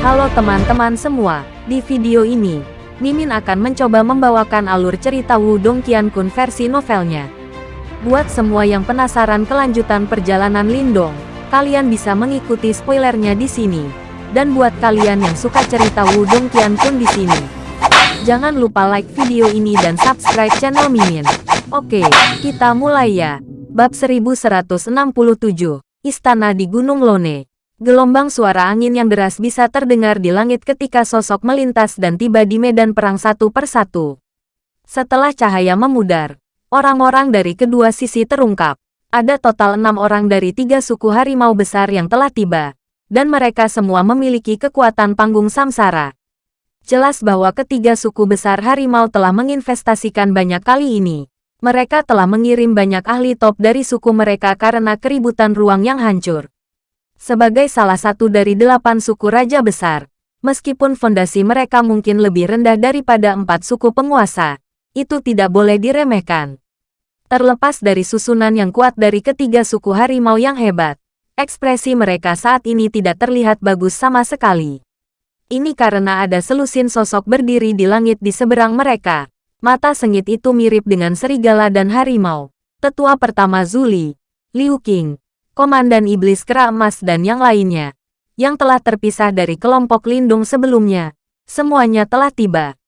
Halo teman-teman semua, di video ini, Mimin akan mencoba membawakan alur cerita Wudong Qiankun versi novelnya. Buat semua yang penasaran kelanjutan perjalanan Lindong, kalian bisa mengikuti spoilernya di sini. Dan buat kalian yang suka cerita Wudong Qiankun di sini, jangan lupa like video ini dan subscribe channel Mimin. Oke, kita mulai ya. Bab 1167, Istana di Gunung Lone. Gelombang suara angin yang deras bisa terdengar di langit ketika sosok melintas dan tiba di medan perang satu persatu. Setelah cahaya memudar, orang-orang dari kedua sisi terungkap. Ada total enam orang dari tiga suku harimau besar yang telah tiba, dan mereka semua memiliki kekuatan panggung samsara. Jelas bahwa ketiga suku besar harimau telah menginvestasikan banyak kali ini. Mereka telah mengirim banyak ahli top dari suku mereka karena keributan ruang yang hancur. Sebagai salah satu dari delapan suku raja besar, meskipun fondasi mereka mungkin lebih rendah daripada empat suku penguasa, itu tidak boleh diremehkan. Terlepas dari susunan yang kuat dari ketiga suku harimau yang hebat, ekspresi mereka saat ini tidak terlihat bagus sama sekali. Ini karena ada selusin sosok berdiri di langit di seberang mereka. Mata sengit itu mirip dengan serigala dan harimau. Tetua pertama Zuli, Liu Qing, Komandan Iblis Kera Emas dan yang lainnya, yang telah terpisah dari kelompok lindung sebelumnya, semuanya telah tiba.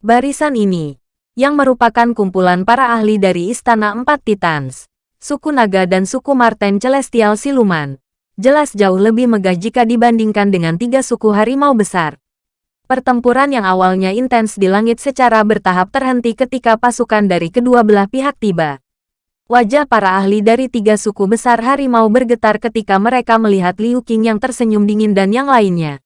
Barisan ini, yang merupakan kumpulan para ahli dari Istana Empat Titans, suku naga dan suku Marten Celestial Siluman, jelas jauh lebih megah jika dibandingkan dengan tiga suku harimau besar. Pertempuran yang awalnya intens di langit secara bertahap terhenti ketika pasukan dari kedua belah pihak tiba. Wajah para ahli dari tiga suku besar harimau bergetar ketika mereka melihat Liu Qing yang tersenyum dingin dan yang lainnya.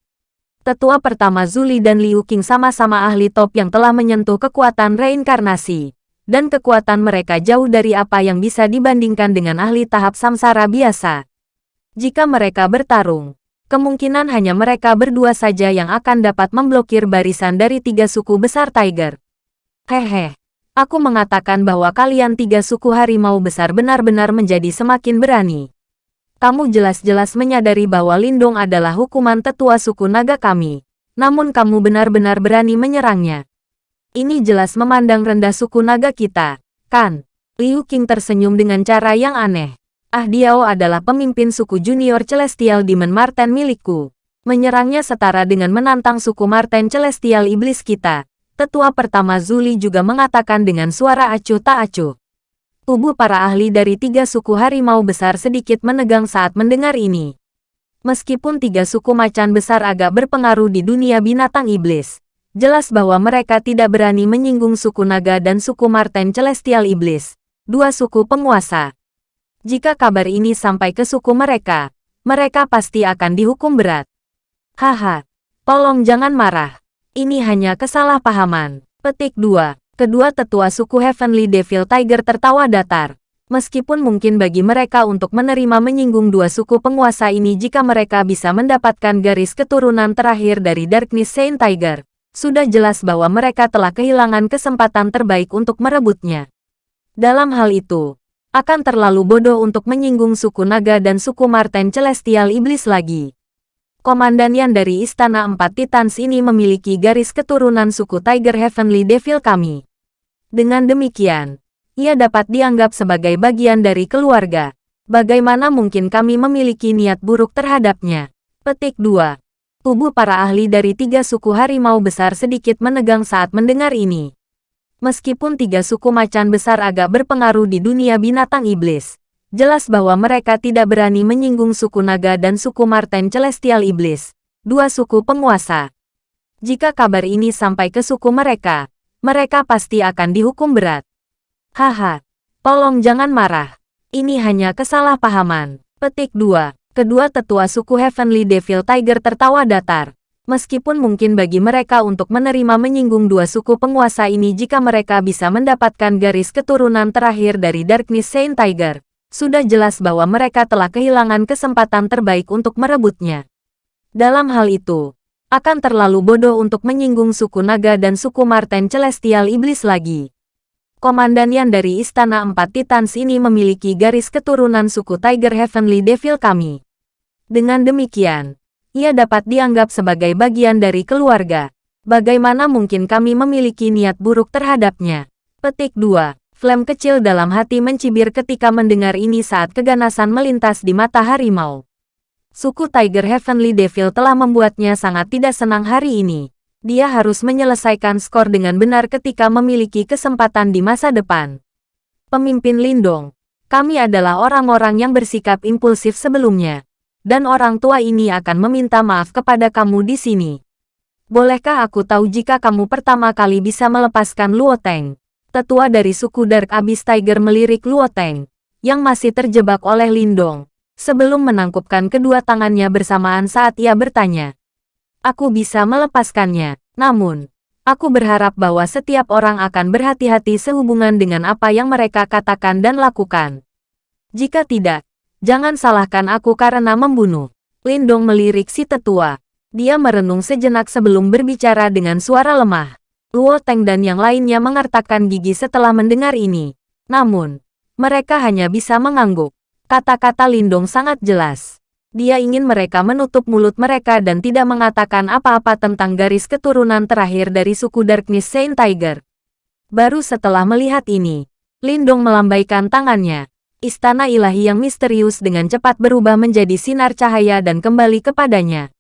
Tetua pertama Zuli dan Liu Qing sama-sama ahli top yang telah menyentuh kekuatan reinkarnasi. Dan kekuatan mereka jauh dari apa yang bisa dibandingkan dengan ahli tahap samsara biasa. Jika mereka bertarung, kemungkinan hanya mereka berdua saja yang akan dapat memblokir barisan dari tiga suku besar Tiger. Hehe. Aku mengatakan bahwa kalian tiga suku harimau besar benar-benar menjadi semakin berani. Kamu jelas-jelas menyadari bahwa Lindung adalah hukuman tetua suku naga kami. Namun kamu benar-benar berani menyerangnya. Ini jelas memandang rendah suku naga kita, kan? Liu Qing tersenyum dengan cara yang aneh. Ah Diao adalah pemimpin suku junior Celestial Demon Marten milikku. Menyerangnya setara dengan menantang suku Marten Celestial Iblis kita. Tetua pertama Zuli juga mengatakan dengan suara acuh tak acuh. Tubuh para ahli dari tiga suku harimau besar sedikit menegang saat mendengar ini. Meskipun tiga suku macan besar agak berpengaruh di dunia binatang iblis, jelas bahwa mereka tidak berani menyinggung suku naga dan suku Marten Celestial Iblis, dua suku penguasa. Jika kabar ini sampai ke suku mereka, mereka pasti akan dihukum berat. Haha, tolong jangan marah. Ini hanya kesalahpahaman. Petik 2. Kedua tetua suku Heavenly Devil Tiger tertawa datar. Meskipun mungkin bagi mereka untuk menerima menyinggung dua suku penguasa ini jika mereka bisa mendapatkan garis keturunan terakhir dari Darkness Saint Tiger, sudah jelas bahwa mereka telah kehilangan kesempatan terbaik untuk merebutnya. Dalam hal itu, akan terlalu bodoh untuk menyinggung suku naga dan suku Marten Celestial Iblis lagi. Komandan yang dari Istana Empat Titans ini memiliki garis keturunan suku Tiger Heavenly Devil kami. Dengan demikian, ia dapat dianggap sebagai bagian dari keluarga. Bagaimana mungkin kami memiliki niat buruk terhadapnya? Petik 2. Tubuh para ahli dari tiga suku harimau besar sedikit menegang saat mendengar ini. Meskipun tiga suku macan besar agak berpengaruh di dunia binatang iblis, Jelas bahwa mereka tidak berani menyinggung suku naga dan suku Marten Celestial Iblis, dua suku penguasa. Jika kabar ini sampai ke suku mereka, mereka pasti akan dihukum berat. Haha, tolong jangan marah. Ini hanya kesalahpahaman. Petik 2. Kedua tetua suku Heavenly Devil Tiger tertawa datar. Meskipun mungkin bagi mereka untuk menerima menyinggung dua suku penguasa ini jika mereka bisa mendapatkan garis keturunan terakhir dari Darkness Saint Tiger sudah jelas bahwa mereka telah kehilangan kesempatan terbaik untuk merebutnya. Dalam hal itu, akan terlalu bodoh untuk menyinggung suku naga dan suku Marten Celestial Iblis lagi. Komandan yang dari Istana Empat Titans ini memiliki garis keturunan suku Tiger Heavenly Devil kami. Dengan demikian, ia dapat dianggap sebagai bagian dari keluarga. Bagaimana mungkin kami memiliki niat buruk terhadapnya? Petik 2. Flame kecil dalam hati mencibir ketika mendengar ini saat keganasan melintas di mata harimau. Suku Tiger Heavenly Devil telah membuatnya sangat tidak senang hari ini. Dia harus menyelesaikan skor dengan benar ketika memiliki kesempatan di masa depan. Pemimpin Lindong, kami adalah orang-orang yang bersikap impulsif sebelumnya. Dan orang tua ini akan meminta maaf kepada kamu di sini. Bolehkah aku tahu jika kamu pertama kali bisa melepaskan Luo Teng? Tetua dari suku Dark Abyss Tiger melirik Luo Teng, yang masih terjebak oleh Lindong, sebelum menangkupkan kedua tangannya bersamaan saat ia bertanya. Aku bisa melepaskannya, namun, Aku berharap bahwa setiap orang akan berhati-hati sehubungan dengan apa yang mereka katakan dan lakukan. Jika tidak, jangan salahkan aku karena membunuh. Lindong melirik si tetua. Dia merenung sejenak sebelum berbicara dengan suara lemah. Luo Teng dan yang lainnya mengertakkan gigi setelah mendengar ini. Namun, mereka hanya bisa mengangguk. Kata-kata Lindong sangat jelas. Dia ingin mereka menutup mulut mereka dan tidak mengatakan apa-apa tentang garis keturunan terakhir dari suku Darkness Saint Tiger. Baru setelah melihat ini, Lindong melambaikan tangannya. Istana ilahi yang misterius dengan cepat berubah menjadi sinar cahaya dan kembali kepadanya.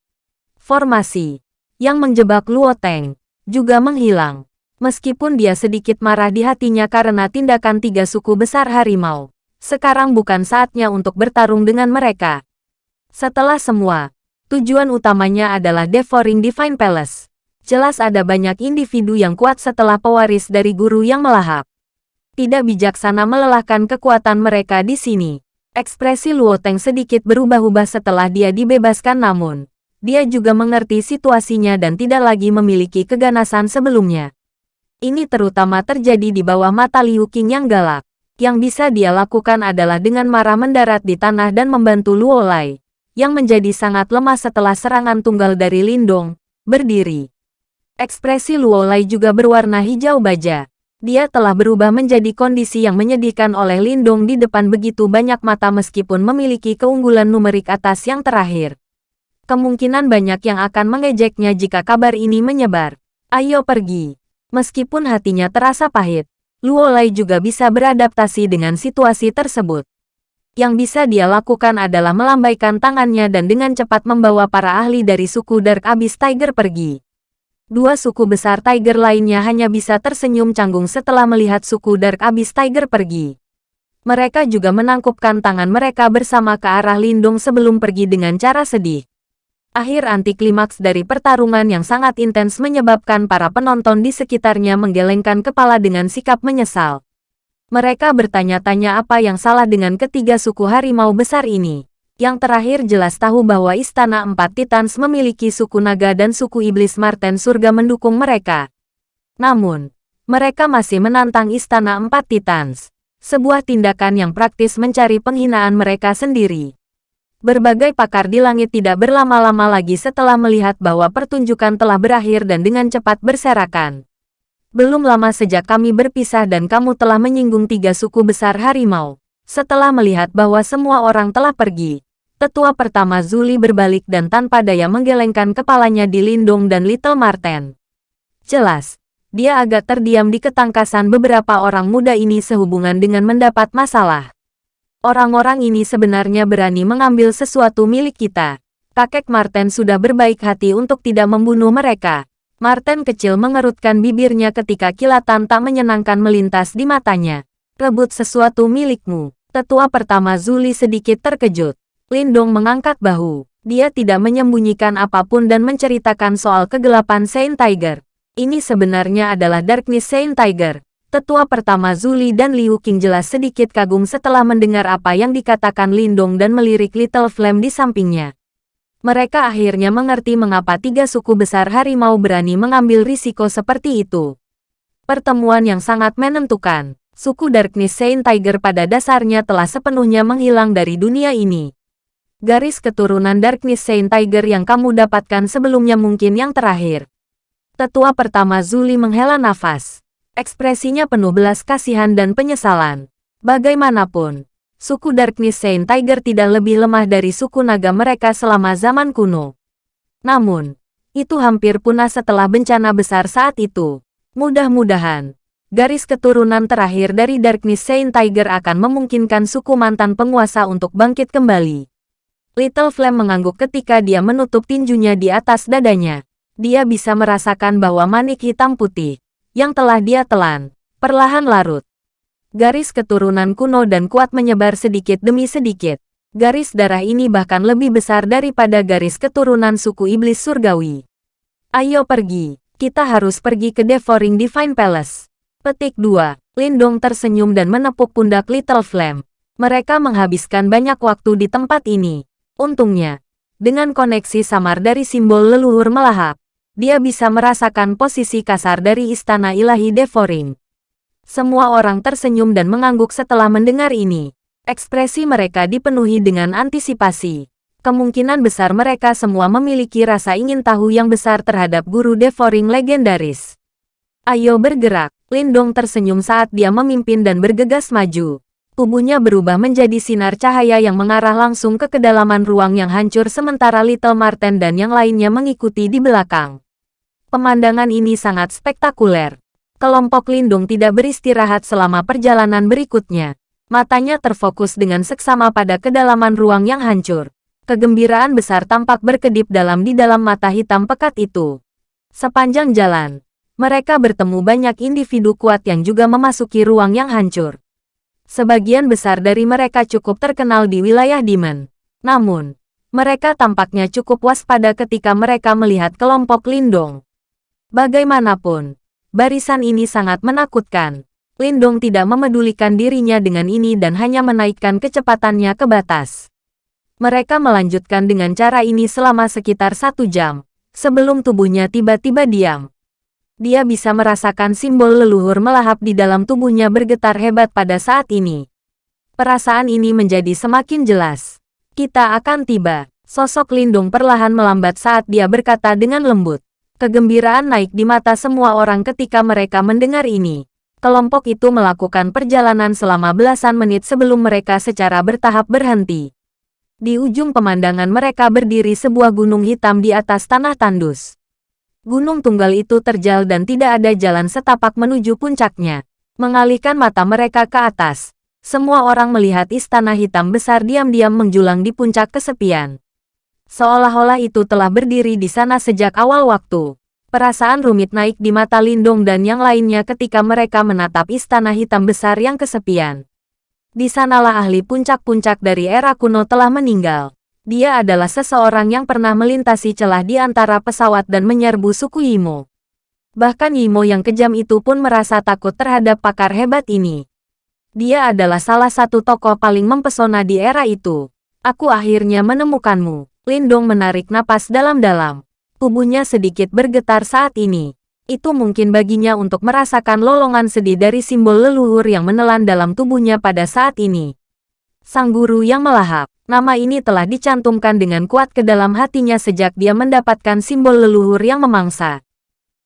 Formasi yang menjebak Luo Teng juga menghilang. Meskipun dia sedikit marah di hatinya karena tindakan tiga suku besar harimau, sekarang bukan saatnya untuk bertarung dengan mereka. Setelah semua, tujuan utamanya adalah devouring Divine Palace. Jelas ada banyak individu yang kuat setelah pewaris dari guru yang melahap. Tidak bijaksana melelahkan kekuatan mereka di sini. Ekspresi Luo Teng sedikit berubah-ubah setelah dia dibebaskan namun, dia juga mengerti situasinya dan tidak lagi memiliki keganasan sebelumnya. Ini terutama terjadi di bawah mata Liu Qing yang galak. Yang bisa dia lakukan adalah dengan marah mendarat di tanah dan membantu Luo Lai yang menjadi sangat lemah setelah serangan tunggal dari Lindong, berdiri. Ekspresi Luo Lai juga berwarna hijau baja. Dia telah berubah menjadi kondisi yang menyedihkan oleh Lindong di depan begitu banyak mata meskipun memiliki keunggulan numerik atas yang terakhir. Kemungkinan banyak yang akan mengejeknya jika kabar ini menyebar. Ayo pergi. Meskipun hatinya terasa pahit, Luo Lai juga bisa beradaptasi dengan situasi tersebut. Yang bisa dia lakukan adalah melambaikan tangannya dan dengan cepat membawa para ahli dari suku Dark Abyss Tiger pergi. Dua suku besar Tiger lainnya hanya bisa tersenyum canggung setelah melihat suku Dark Abyss Tiger pergi. Mereka juga menangkupkan tangan mereka bersama ke arah Lindung sebelum pergi dengan cara sedih. Akhir anti klimaks dari pertarungan yang sangat intens menyebabkan para penonton di sekitarnya menggelengkan kepala dengan sikap menyesal. Mereka bertanya-tanya apa yang salah dengan ketiga suku harimau besar ini. Yang terakhir jelas tahu bahwa Istana Empat Titans memiliki suku naga dan suku iblis Marten surga mendukung mereka. Namun, mereka masih menantang Istana Empat Titans. Sebuah tindakan yang praktis mencari penghinaan mereka sendiri. Berbagai pakar di langit tidak berlama-lama lagi setelah melihat bahwa pertunjukan telah berakhir dan dengan cepat berserakan. Belum lama sejak kami berpisah dan kamu telah menyinggung tiga suku besar harimau. Setelah melihat bahwa semua orang telah pergi, tetua pertama Zuli berbalik dan tanpa daya menggelengkan kepalanya di Lindung dan Little Marten. Jelas, dia agak terdiam di ketangkasan beberapa orang muda ini sehubungan dengan mendapat masalah. Orang-orang ini sebenarnya berani mengambil sesuatu milik kita. Kakek Marten sudah berbaik hati untuk tidak membunuh mereka. Martin kecil mengerutkan bibirnya ketika kilatan tak menyenangkan melintas di matanya. Rebut sesuatu milikmu. Tetua pertama Zuli sedikit terkejut. Lindong mengangkat bahu. Dia tidak menyembunyikan apa pun dan menceritakan soal kegelapan Saint Tiger. Ini sebenarnya adalah Darkness Saint Tiger. Tetua pertama Zuli dan Liu Qing jelas sedikit kagum setelah mendengar apa yang dikatakan Lindong dan melirik Little Flame di sampingnya mereka akhirnya mengerti mengapa tiga suku besar harimau berani mengambil risiko seperti itu. Pertemuan yang sangat menentukan. Suku Darkness Saint Tiger pada dasarnya telah sepenuhnya menghilang dari dunia ini. Garis keturunan Darkness Saint Tiger yang kamu dapatkan sebelumnya mungkin yang terakhir. Tetua pertama Zuli menghela nafas. Ekspresinya penuh belas kasihan dan penyesalan. Bagaimanapun, suku Darkness Saint Tiger tidak lebih lemah dari suku naga mereka selama zaman kuno. Namun, itu hampir punah setelah bencana besar saat itu. Mudah-mudahan, garis keturunan terakhir dari Darkness Saint Tiger akan memungkinkan suku mantan penguasa untuk bangkit kembali. Little Flame mengangguk ketika dia menutup tinjunya di atas dadanya. Dia bisa merasakan bahwa manik hitam putih, yang telah dia telan, perlahan larut. Garis keturunan kuno dan kuat menyebar sedikit demi sedikit. Garis darah ini bahkan lebih besar daripada garis keturunan suku iblis surgawi. Ayo pergi, kita harus pergi ke Devouring Divine Palace. Petik 2. Lindong tersenyum dan menepuk pundak Little Flame. Mereka menghabiskan banyak waktu di tempat ini. Untungnya, dengan koneksi samar dari simbol leluhur melahap, dia bisa merasakan posisi kasar dari istana ilahi Devouring. Semua orang tersenyum dan mengangguk setelah mendengar ini. Ekspresi mereka dipenuhi dengan antisipasi. Kemungkinan besar mereka semua memiliki rasa ingin tahu yang besar terhadap guru devouring legendaris. Ayo bergerak, Lindong tersenyum saat dia memimpin dan bergegas maju. Tubuhnya berubah menjadi sinar cahaya yang mengarah langsung ke kedalaman ruang yang hancur sementara Little Marten dan yang lainnya mengikuti di belakang. Pemandangan ini sangat spektakuler. Kelompok Lindung tidak beristirahat selama perjalanan berikutnya. Matanya terfokus dengan seksama pada kedalaman ruang yang hancur. Kegembiraan besar tampak berkedip dalam di dalam mata hitam pekat itu. Sepanjang jalan, mereka bertemu banyak individu kuat yang juga memasuki ruang yang hancur. Sebagian besar dari mereka cukup terkenal di wilayah Demon. Namun, mereka tampaknya cukup waspada ketika mereka melihat kelompok Lindong. Bagaimanapun, barisan ini sangat menakutkan. Lindong tidak memedulikan dirinya dengan ini dan hanya menaikkan kecepatannya ke batas. Mereka melanjutkan dengan cara ini selama sekitar satu jam, sebelum tubuhnya tiba-tiba diam. Dia bisa merasakan simbol leluhur melahap di dalam tubuhnya bergetar hebat pada saat ini. Perasaan ini menjadi semakin jelas. Kita akan tiba. Sosok Lindung perlahan melambat saat dia berkata dengan lembut. Kegembiraan naik di mata semua orang ketika mereka mendengar ini kelompok itu melakukan perjalanan selama belasan menit sebelum mereka secara bertahap berhenti. Di ujung pemandangan mereka berdiri sebuah gunung hitam di atas tanah tandus. Gunung tunggal itu terjal dan tidak ada jalan setapak menuju puncaknya. Mengalihkan mata mereka ke atas, semua orang melihat istana hitam besar diam-diam menjulang di puncak kesepian. Seolah-olah itu telah berdiri di sana sejak awal waktu. Perasaan rumit naik di mata Lindong dan yang lainnya ketika mereka menatap istana hitam besar yang kesepian. Di sanalah ahli puncak-puncak dari era kuno telah meninggal. Dia adalah seseorang yang pernah melintasi celah di antara pesawat dan menyerbu suku Yimo. Bahkan Yimo yang kejam itu pun merasa takut terhadap pakar hebat ini. Dia adalah salah satu tokoh paling mempesona di era itu. Aku akhirnya menemukanmu. Lindong menarik napas dalam-dalam. Tubuhnya sedikit bergetar saat ini. Itu mungkin baginya untuk merasakan lolongan sedih dari simbol leluhur yang menelan dalam tubuhnya pada saat ini. Sang guru yang melahap, nama ini telah dicantumkan dengan kuat ke dalam hatinya sejak dia mendapatkan simbol leluhur yang memangsa.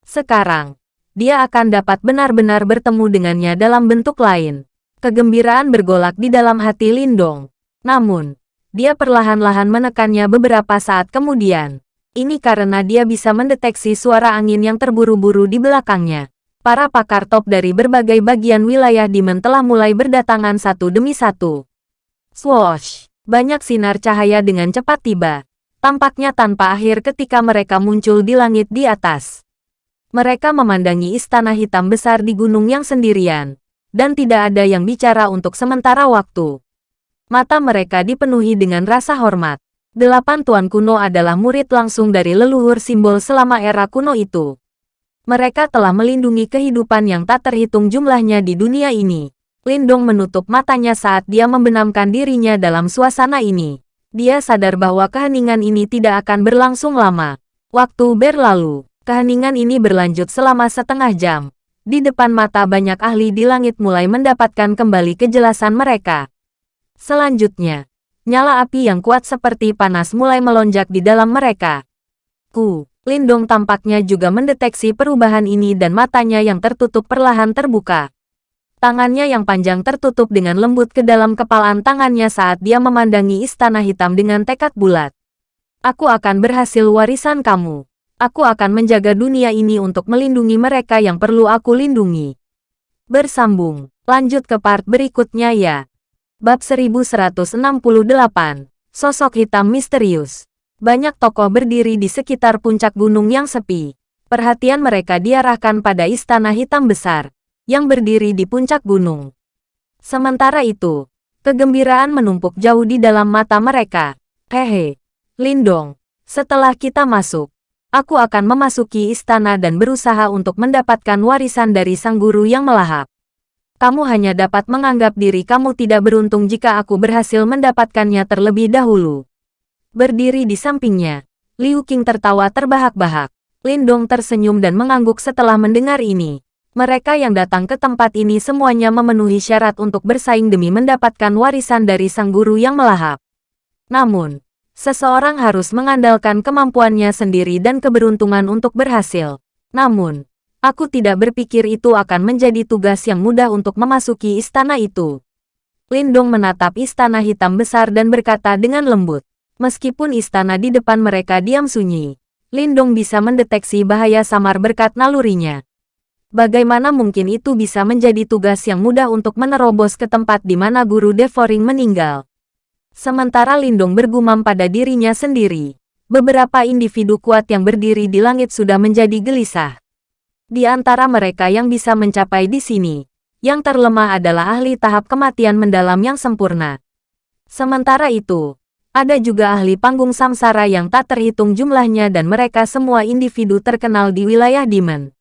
Sekarang, dia akan dapat benar-benar bertemu dengannya dalam bentuk lain. Kegembiraan bergolak di dalam hati Lindong. Namun, dia perlahan-lahan menekannya beberapa saat kemudian. Ini karena dia bisa mendeteksi suara angin yang terburu-buru di belakangnya. Para pakar top dari berbagai bagian wilayah Demon telah mulai berdatangan satu demi satu. Swoosh! Banyak sinar cahaya dengan cepat tiba. Tampaknya tanpa akhir ketika mereka muncul di langit di atas. Mereka memandangi istana hitam besar di gunung yang sendirian. Dan tidak ada yang bicara untuk sementara waktu. Mata mereka dipenuhi dengan rasa hormat. Delapan tuan kuno adalah murid langsung dari leluhur simbol selama era kuno itu. Mereka telah melindungi kehidupan yang tak terhitung jumlahnya di dunia ini. Lindong menutup matanya saat dia membenamkan dirinya dalam suasana ini. Dia sadar bahwa keheningan ini tidak akan berlangsung lama. Waktu berlalu, keheningan ini berlanjut selama setengah jam. Di depan mata banyak ahli di langit mulai mendapatkan kembali kejelasan mereka. Selanjutnya, Nyala api yang kuat seperti panas mulai melonjak di dalam mereka. Ku, Lindong tampaknya juga mendeteksi perubahan ini dan matanya yang tertutup perlahan terbuka. Tangannya yang panjang tertutup dengan lembut ke dalam kepalan tangannya saat dia memandangi istana hitam dengan tekad bulat. Aku akan berhasil warisan kamu. Aku akan menjaga dunia ini untuk melindungi mereka yang perlu aku lindungi. Bersambung. Lanjut ke part berikutnya ya. Bab 1168. Sosok hitam misterius. Banyak tokoh berdiri di sekitar puncak gunung yang sepi. Perhatian mereka diarahkan pada istana hitam besar, yang berdiri di puncak gunung. Sementara itu, kegembiraan menumpuk jauh di dalam mata mereka. Hehe, Lindong, setelah kita masuk, aku akan memasuki istana dan berusaha untuk mendapatkan warisan dari sang guru yang melahap. Kamu hanya dapat menganggap diri kamu tidak beruntung jika aku berhasil mendapatkannya terlebih dahulu. Berdiri di sampingnya, Liu Qing tertawa terbahak-bahak. Lindong tersenyum dan mengangguk setelah mendengar ini. Mereka yang datang ke tempat ini semuanya memenuhi syarat untuk bersaing demi mendapatkan warisan dari sang guru yang melahap. Namun, seseorang harus mengandalkan kemampuannya sendiri dan keberuntungan untuk berhasil. Namun, aku tidak berpikir itu akan menjadi tugas yang mudah untuk memasuki istana itu. Lindong menatap istana hitam besar dan berkata dengan lembut. Meskipun istana di depan mereka diam sunyi, Lindong bisa mendeteksi bahaya samar berkat nalurinya. Bagaimana mungkin itu bisa menjadi tugas yang mudah untuk menerobos ke tempat di mana guru Devoring meninggal? Sementara Lindong bergumam pada dirinya sendiri, beberapa individu kuat yang berdiri di langit sudah menjadi gelisah. Di antara mereka yang bisa mencapai di sini, yang terlemah adalah ahli tahap kematian mendalam yang sempurna. Sementara itu, ada juga ahli panggung samsara yang tak terhitung jumlahnya dan mereka semua individu terkenal di wilayah Demon.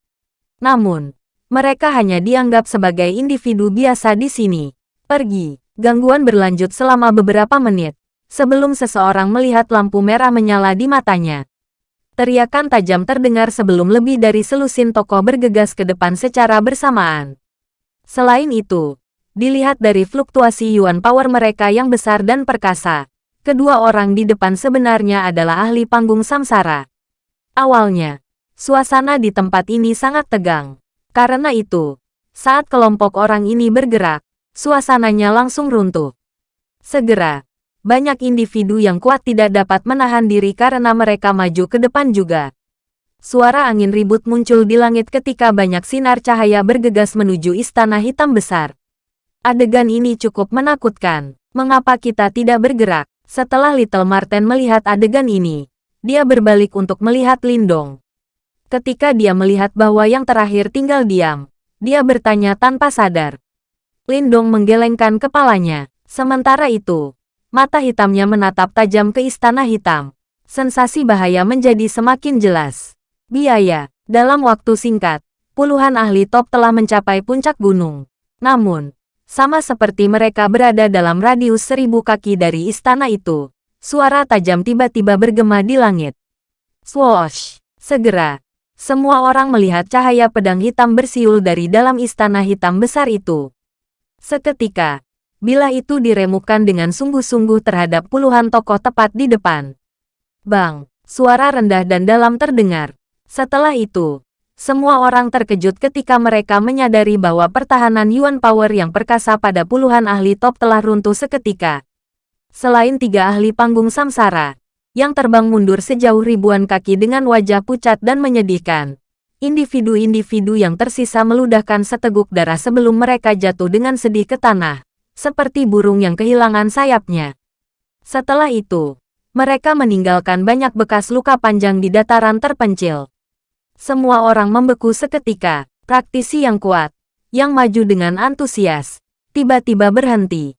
Namun, mereka hanya dianggap sebagai individu biasa di sini. Pergi. Gangguan berlanjut selama beberapa menit, sebelum seseorang melihat lampu merah menyala di matanya. Teriakan tajam terdengar sebelum lebih dari selusin tokoh bergegas ke depan secara bersamaan. Selain itu, dilihat dari fluktuasi yuan power mereka yang besar dan perkasa, Kedua orang di depan sebenarnya adalah ahli panggung samsara. Awalnya, suasana di tempat ini sangat tegang. Karena itu, saat kelompok orang ini bergerak, suasananya langsung runtuh. Segera, banyak individu yang kuat tidak dapat menahan diri karena mereka maju ke depan juga. Suara angin ribut muncul di langit ketika banyak sinar cahaya bergegas menuju istana hitam besar. Adegan ini cukup menakutkan. Mengapa kita tidak bergerak? Setelah Little Marten melihat adegan ini, dia berbalik untuk melihat Lindong. Ketika dia melihat bahwa yang terakhir tinggal diam, dia bertanya tanpa sadar. Lindong menggelengkan kepalanya. Sementara itu, mata hitamnya menatap tajam ke istana hitam. Sensasi bahaya menjadi semakin jelas. Biaya, dalam waktu singkat, puluhan ahli top telah mencapai puncak gunung. Namun, sama seperti mereka berada dalam radius seribu kaki dari istana itu. Suara tajam tiba-tiba bergema di langit. Swoosh! Segera, semua orang melihat cahaya pedang hitam bersiul dari dalam istana hitam besar itu. Seketika, bila itu diremukan dengan sungguh-sungguh terhadap puluhan tokoh tepat di depan. Bang! Suara rendah dan dalam terdengar. Setelah itu, semua orang terkejut ketika mereka menyadari bahwa pertahanan Yuan Power yang perkasa pada puluhan ahli top telah runtuh seketika. Selain tiga ahli panggung samsara, yang terbang mundur sejauh ribuan kaki dengan wajah pucat dan menyedihkan. Individu-individu yang tersisa meludahkan seteguk darah sebelum mereka jatuh dengan sedih ke tanah, seperti burung yang kehilangan sayapnya. Setelah itu, mereka meninggalkan banyak bekas luka panjang di dataran terpencil. Semua orang membeku seketika. Praktisi yang kuat, yang maju dengan antusias, tiba-tiba berhenti.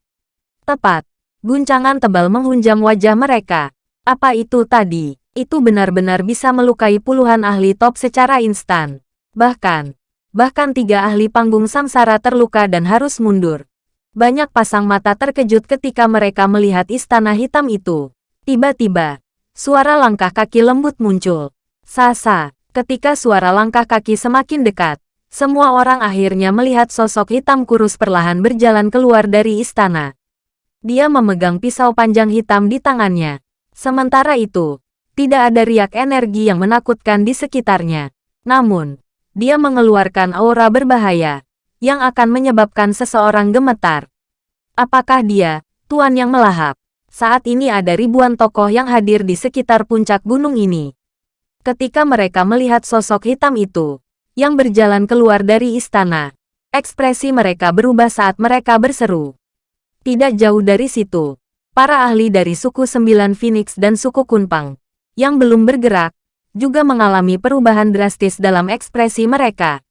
Tepat, guncangan tebal menghunjam wajah mereka. Apa itu tadi? Itu benar-benar bisa melukai puluhan ahli top secara instan. Bahkan, bahkan tiga ahli panggung samsara terluka dan harus mundur. Banyak pasang mata terkejut ketika mereka melihat istana hitam itu. Tiba-tiba, suara langkah kaki lembut muncul. Sasa, Ketika suara langkah kaki semakin dekat, semua orang akhirnya melihat sosok hitam kurus perlahan berjalan keluar dari istana. Dia memegang pisau panjang hitam di tangannya. Sementara itu, tidak ada riak energi yang menakutkan di sekitarnya. Namun, dia mengeluarkan aura berbahaya, yang akan menyebabkan seseorang gemetar. Apakah dia, Tuan yang melahap? Saat ini ada ribuan tokoh yang hadir di sekitar puncak gunung ini. Ketika mereka melihat sosok hitam itu, yang berjalan keluar dari istana, ekspresi mereka berubah saat mereka berseru. Tidak jauh dari situ, para ahli dari suku Sembilan Phoenix dan suku Kunpang, yang belum bergerak, juga mengalami perubahan drastis dalam ekspresi mereka.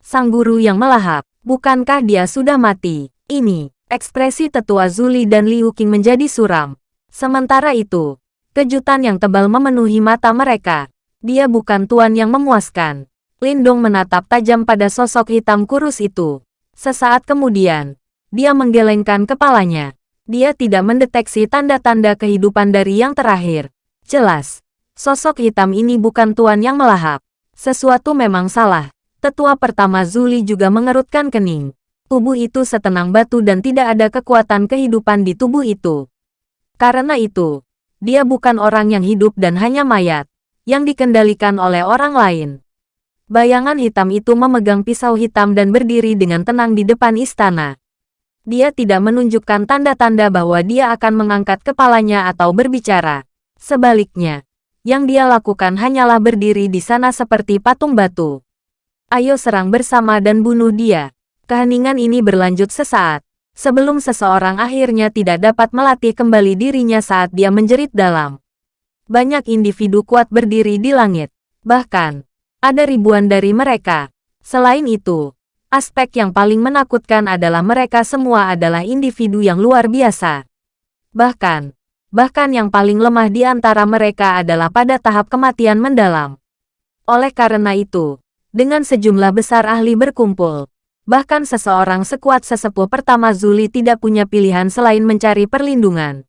Sang guru yang melahap, bukankah dia sudah mati? Ini, Ekspresi tetua Zuli dan Liu Qing menjadi suram. Sementara itu, kejutan yang tebal memenuhi mata mereka. Dia bukan tuan yang memuaskan. Lindong menatap tajam pada sosok hitam kurus itu. Sesaat kemudian, dia menggelengkan kepalanya. Dia tidak mendeteksi tanda-tanda kehidupan dari yang terakhir. Jelas, sosok hitam ini bukan tuan yang melahap. Sesuatu memang salah. Tetua pertama Zuli juga mengerutkan kening tubuh itu setenang batu dan tidak ada kekuatan kehidupan di tubuh itu. Karena itu, dia bukan orang yang hidup dan hanya mayat, yang dikendalikan oleh orang lain. Bayangan hitam itu memegang pisau hitam dan berdiri dengan tenang di depan istana. Dia tidak menunjukkan tanda-tanda bahwa dia akan mengangkat kepalanya atau berbicara. Sebaliknya, yang dia lakukan hanyalah berdiri di sana seperti patung batu. Ayo serang bersama dan bunuh dia. Keheningan ini berlanjut sesaat, sebelum seseorang akhirnya tidak dapat melatih kembali dirinya saat dia menjerit dalam. Banyak individu kuat berdiri di langit. Bahkan, ada ribuan dari mereka. Selain itu, aspek yang paling menakutkan adalah mereka semua adalah individu yang luar biasa. Bahkan, bahkan yang paling lemah di antara mereka adalah pada tahap kematian mendalam. Oleh karena itu, dengan sejumlah besar ahli berkumpul, Bahkan seseorang sekuat sesepuh pertama Zuli tidak punya pilihan selain mencari perlindungan.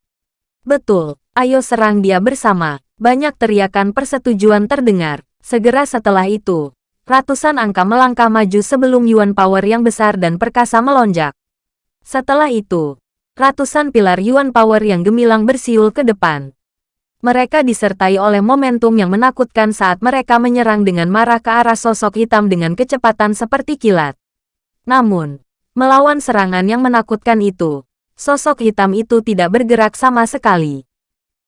Betul, ayo serang dia bersama. Banyak teriakan persetujuan terdengar. Segera setelah itu, ratusan angka melangkah maju sebelum Yuan Power yang besar dan perkasa melonjak. Setelah itu, ratusan pilar Yuan Power yang gemilang bersiul ke depan. Mereka disertai oleh momentum yang menakutkan saat mereka menyerang dengan marah ke arah sosok hitam dengan kecepatan seperti kilat. Namun, melawan serangan yang menakutkan itu, sosok hitam itu tidak bergerak sama sekali.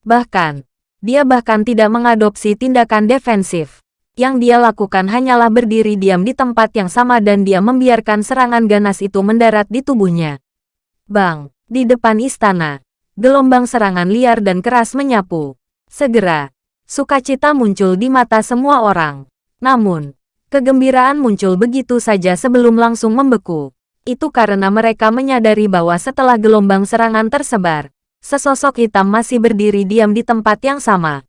Bahkan, dia bahkan tidak mengadopsi tindakan defensif. Yang dia lakukan hanyalah berdiri diam di tempat yang sama dan dia membiarkan serangan ganas itu mendarat di tubuhnya. Bang, di depan istana, gelombang serangan liar dan keras menyapu. Segera, sukacita muncul di mata semua orang. Namun, Kegembiraan muncul begitu saja sebelum langsung membeku. Itu karena mereka menyadari bahwa setelah gelombang serangan tersebar, sesosok hitam masih berdiri diam di tempat yang sama.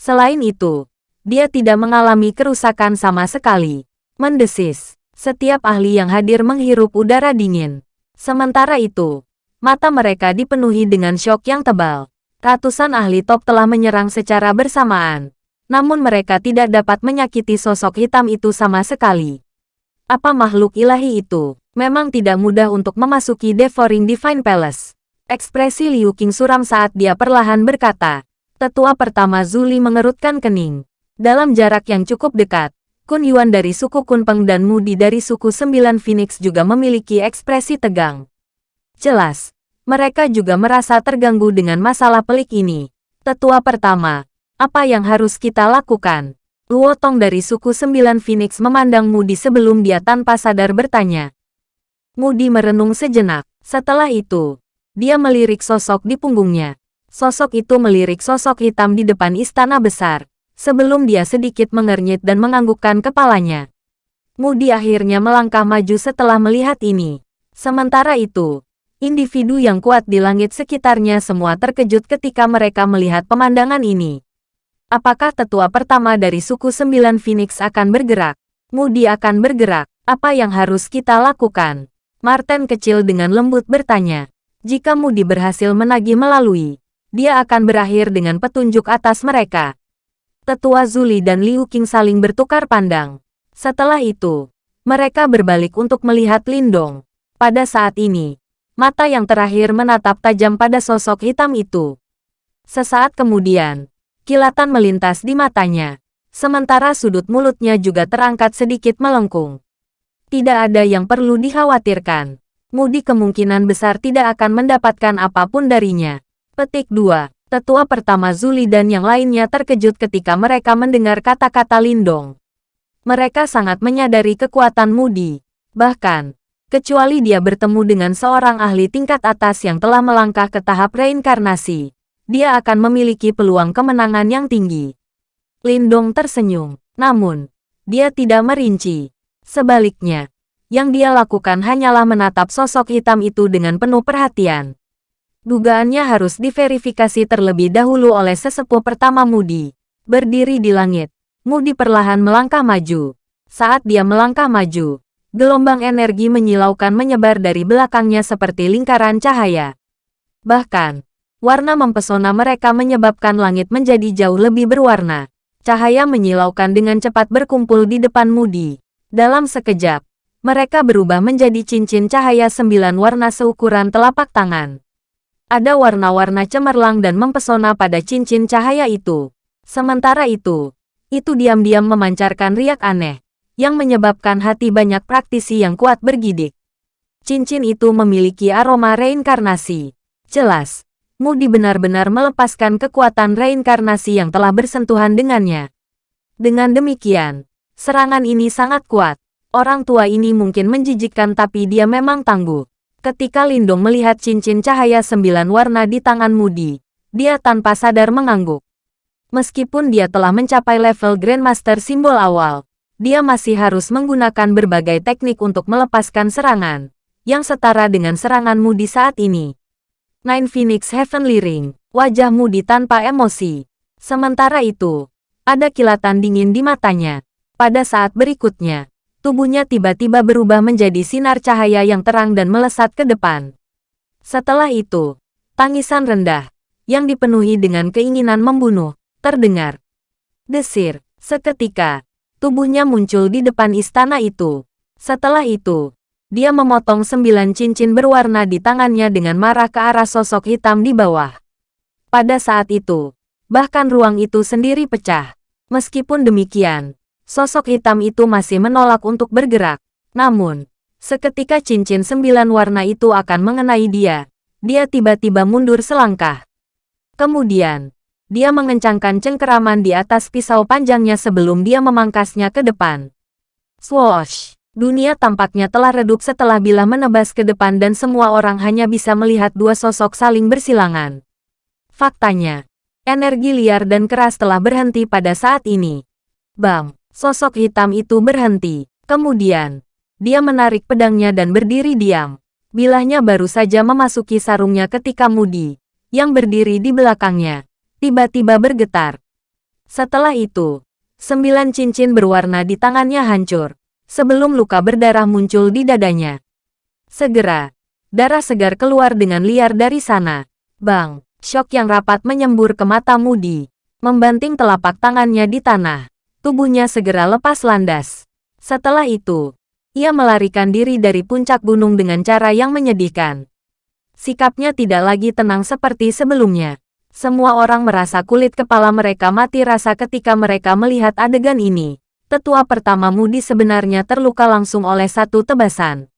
Selain itu, dia tidak mengalami kerusakan sama sekali. Mendesis, setiap ahli yang hadir menghirup udara dingin. Sementara itu, mata mereka dipenuhi dengan syok yang tebal. Ratusan ahli top telah menyerang secara bersamaan, namun mereka tidak dapat menyakiti sosok hitam itu sama sekali. Apa makhluk ilahi itu? Memang tidak mudah untuk memasuki Devouring Divine Palace. Ekspresi Liu Qing suram saat dia perlahan berkata. Tetua pertama Zuli mengerutkan kening. Dalam jarak yang cukup dekat, Kun Yuan dari suku Kunpeng dan Mudi dari suku Sembilan Phoenix juga memiliki ekspresi tegang. Jelas, mereka juga merasa terganggu dengan masalah pelik ini. Tetua pertama, apa yang harus kita lakukan? Luo Tong dari suku Sembilan Phoenix memandang Mudi sebelum dia tanpa sadar bertanya. Mudi merenung sejenak. Setelah itu, dia melirik sosok di punggungnya. Sosok itu melirik sosok hitam di depan istana besar, sebelum dia sedikit mengernyit dan menganggukkan kepalanya. Mudi akhirnya melangkah maju setelah melihat ini. Sementara itu, individu yang kuat di langit sekitarnya semua terkejut ketika mereka melihat pemandangan ini. Apakah tetua pertama dari suku Sembilan Phoenix akan bergerak? Moody akan bergerak. Apa yang harus kita lakukan? Martin kecil dengan lembut bertanya. Jika Moody berhasil menagih melalui, dia akan berakhir dengan petunjuk atas mereka. Tetua Zuli dan Liu Qing saling bertukar pandang. Setelah itu, mereka berbalik untuk melihat Lindong. Pada saat ini, mata yang terakhir menatap tajam pada sosok hitam itu. Sesaat kemudian, Kilatan melintas di matanya. Sementara sudut mulutnya juga terangkat sedikit melengkung. Tidak ada yang perlu dikhawatirkan. Mudi kemungkinan besar tidak akan mendapatkan apa pun darinya. Petik 2. Tetua pertama Zuli dan yang lainnya terkejut ketika mereka mendengar kata-kata Lindong. Mereka sangat menyadari kekuatan Mudi. Bahkan, kecuali dia bertemu dengan seorang ahli tingkat atas yang telah melangkah ke tahap reinkarnasi, dia akan memiliki peluang kemenangan yang tinggi. Lindong tersenyum, namun, dia tidak merinci. Sebaliknya, yang dia lakukan hanyalah menatap sosok hitam itu dengan penuh perhatian. Dugaannya harus diverifikasi terlebih dahulu oleh sesepuh pertama Mudi. Berdiri di langit, Mudi perlahan melangkah maju. Saat dia melangkah maju, gelombang energi menyilaukan menyebar dari belakangnya seperti lingkaran cahaya. Bahkan, warna mempesona mereka menyebabkan langit menjadi jauh lebih berwarna. Cahaya menyilaukan dengan cepat berkumpul di depan Mudi. Dalam sekejap, mereka berubah menjadi cincin cahaya sembilan warna seukuran telapak tangan. Ada warna-warna cemerlang dan mempesona pada cincin cahaya itu. Sementara itu, itu diam-diam memancarkan riak aneh, yang menyebabkan hati banyak praktisi yang kuat bergidik. Cincin itu memiliki aroma reinkarnasi. Jelas, Mudi benar-benar melepaskan kekuatan reinkarnasi yang telah bersentuhan dengannya. Dengan demikian, serangan ini sangat kuat. Orang tua ini mungkin menjijikkan tapi dia memang tangguh. Ketika Lindong melihat cincin cahaya sembilan warna di tangan Mudi, dia tanpa sadar mengangguk. Meskipun dia telah mencapai level Grandmaster simbol awal, dia masih harus menggunakan berbagai teknik untuk melepaskan serangan, yang setara dengan serangan Mudi saat ini. Nine Phoenix Heavenly Ring, wajah Mudi tanpa emosi. Sementara itu, ada kilatan dingin di matanya. Pada saat berikutnya, tubuhnya tiba-tiba berubah menjadi sinar cahaya yang terang dan melesat ke depan. Setelah itu, tangisan rendah, yang dipenuhi dengan keinginan membunuh, terdengar. Desir, seketika, tubuhnya muncul di depan istana itu. Setelah itu, dia memotong sembilan cincin berwarna di tangannya dengan marah ke arah sosok hitam di bawah. Pada saat itu, bahkan ruang itu sendiri pecah. Meskipun demikian, Sosok hitam itu masih menolak untuk bergerak. Namun, seketika cincin sembilan warna itu akan mengenai dia, dia tiba-tiba mundur selangkah. Kemudian, dia mengencangkan cengkeraman di atas pisau panjangnya sebelum dia memangkasnya ke depan. Swoosh! Dunia tampaknya telah redup setelah bila menebas ke depan dan semua orang hanya bisa melihat dua sosok saling bersilangan. Faktanya, energi liar dan keras telah berhenti pada saat ini. Bam! Sosok hitam itu berhenti. Kemudian, dia menarik pedangnya dan berdiri diam. Bilahnya baru saja memasuki sarungnya ketika Mudi, yang berdiri di belakangnya, tiba-tiba bergetar. Setelah itu, sembilan cincin berwarna di tangannya hancur, sebelum luka berdarah muncul di dadanya. Segera, darah segar keluar dengan liar dari sana. Bang, syok yang rapat menyembur ke mata Mudi, membanting telapak tangannya di tanah tubuhnya segera lepas landas. Setelah itu, ia melarikan diri dari puncak gunung dengan cara yang menyedihkan. Sikapnya tidak lagi tenang seperti sebelumnya. Semua orang merasa kulit kepala mereka mati rasa ketika mereka melihat adegan ini. Tetua pertama Mudi sebenarnya terluka langsung oleh satu tebasan.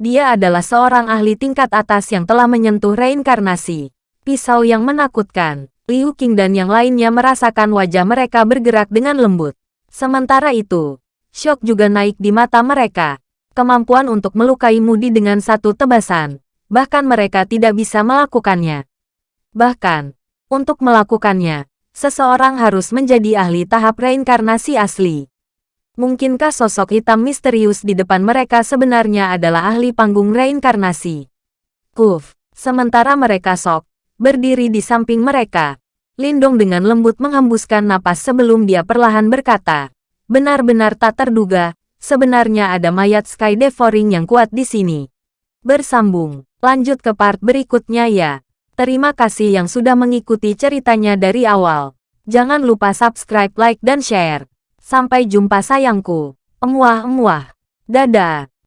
Dia adalah seorang ahli tingkat atas yang telah menyentuh reinkarnasi. Pisau yang menakutkan. Liu Qing dan yang lainnya merasakan wajah mereka bergerak dengan lembut. Sementara itu, syok juga naik di mata mereka. Kemampuan untuk melukai Mudi dengan satu tebasan, bahkan mereka tidak bisa melakukannya. Bahkan, untuk melakukannya, seseorang harus menjadi ahli tahap reinkarnasi asli. Mungkinkah sosok hitam misterius di depan mereka sebenarnya adalah ahli panggung reinkarnasi? Kuf, sementara mereka sok, berdiri di samping mereka. Lindong dengan lembut menghembuskan napas sebelum dia perlahan berkata, benar-benar tak terduga, sebenarnya ada mayat Sky Devouring yang kuat di sini. Bersambung, lanjut ke part berikutnya ya. Terima kasih yang sudah mengikuti ceritanya dari awal. Jangan lupa subscribe, like, dan share. Sampai jumpa sayangku. Emuah-emuah. Dadah.